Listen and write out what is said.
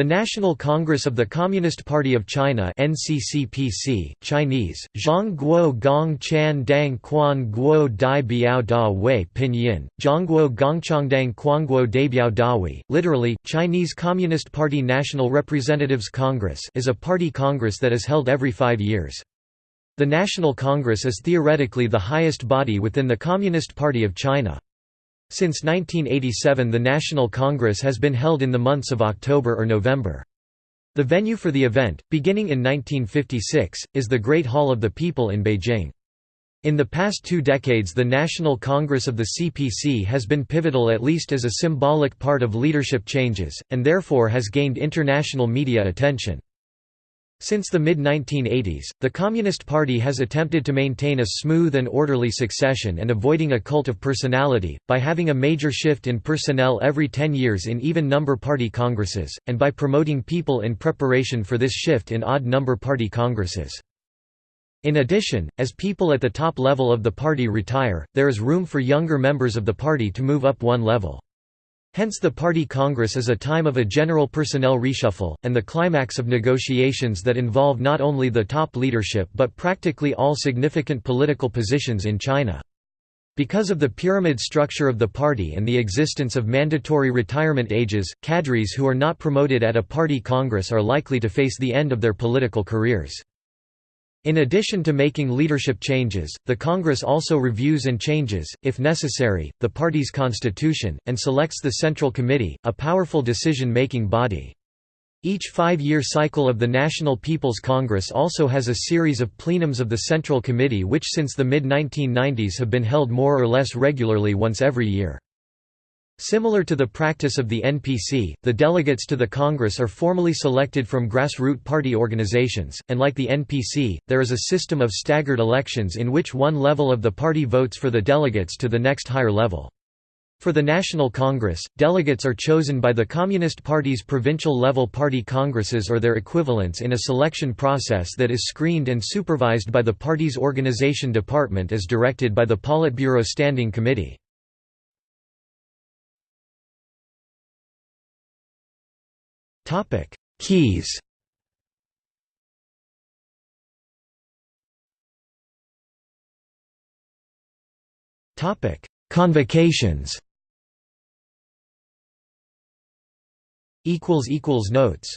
The National Congress of the Communist Party of China NCCPC, Chinese, Zhongguo Gong Chan Dang Quan Guo Dai Biao Da Wei Pinyin, Zhongguo Gongchandang Quanguo Daibiao Dawi, literally, Chinese Communist Party National Representatives Congress is a party congress that is held every five years. The National Congress is theoretically the highest body within the Communist Party of China. Since 1987 the National Congress has been held in the months of October or November. The venue for the event, beginning in 1956, is the Great Hall of the People in Beijing. In the past two decades the National Congress of the CPC has been pivotal at least as a symbolic part of leadership changes, and therefore has gained international media attention. Since the mid-1980s, the Communist Party has attempted to maintain a smooth and orderly succession and avoiding a cult of personality, by having a major shift in personnel every ten years in even-number party congresses, and by promoting people in preparation for this shift in odd-number party congresses. In addition, as people at the top level of the party retire, there is room for younger members of the party to move up one level. Hence the party congress is a time of a general personnel reshuffle, and the climax of negotiations that involve not only the top leadership but practically all significant political positions in China. Because of the pyramid structure of the party and the existence of mandatory retirement ages, cadres who are not promoted at a party congress are likely to face the end of their political careers. In addition to making leadership changes, the Congress also reviews and changes, if necessary, the party's constitution, and selects the Central Committee, a powerful decision-making body. Each five-year cycle of the National People's Congress also has a series of plenums of the Central Committee which since the mid-1990s have been held more or less regularly once every year. Similar to the practice of the NPC, the delegates to the Congress are formally selected from grassroots party organizations, and like the NPC, there is a system of staggered elections in which one level of the party votes for the delegates to the next higher level. For the National Congress, delegates are chosen by the Communist Party's provincial-level party congresses or their equivalents in a selection process that is screened and supervised by the party's organization department as directed by the Politburo Standing Committee. Keys. Topic: Convocations. Equals equals Notes